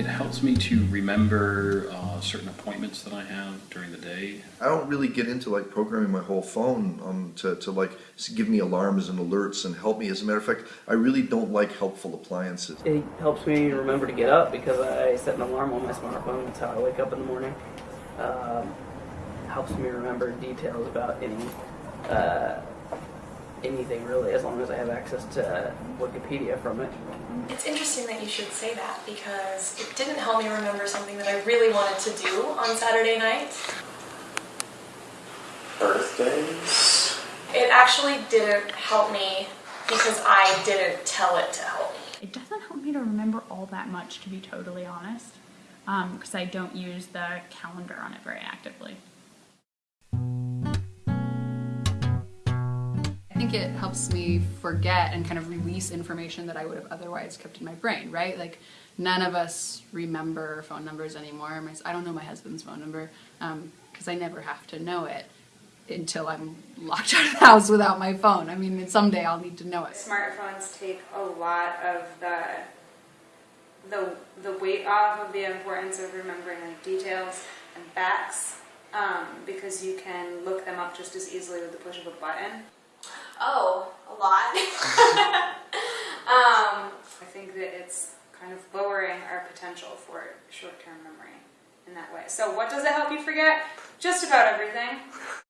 it helps me to remember uh, certain appointments that I have during the day. I don't really get into like programming my whole phone um, to, to like give me alarms and alerts and help me. As a matter of fact, I really don't like helpful appliances. It helps me remember to get up because I set an alarm on my smartphone. That's how I wake up in the morning. Um, helps me remember details about any uh, anything really, as long as I have access to Wikipedia from it. It's interesting that you should say that because it didn't help me remember something that I really wanted to do on Saturday night. Birthdays? It actually didn't help me because I didn't tell it to help me. It doesn't help me to remember all that much, to be totally honest, um, because I don't use the calendar on it very actively. It helps me forget and kind of release information that I would have otherwise kept in my brain, right? Like none of us remember phone numbers anymore. I don't know my husband's phone number because I never have to know it until I'm locked out of the house without my phone. I mean, someday I'll need to know it. Smartphones take a lot of the the the weight off of the importance of remembering like details and facts um, because you can look them up just as easily with the push of a button. Oh, a lot. um, I think that it's kind of lowering our potential for short-term memory in that way. So what does it help you forget? Just about everything.